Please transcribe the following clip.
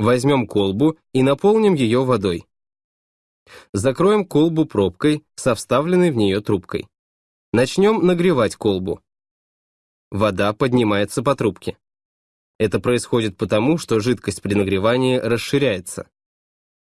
Возьмем колбу и наполним ее водой. Закроем колбу пробкой со вставленной в нее трубкой. Начнем нагревать колбу. Вода поднимается по трубке. Это происходит потому, что жидкость при нагревании расширяется.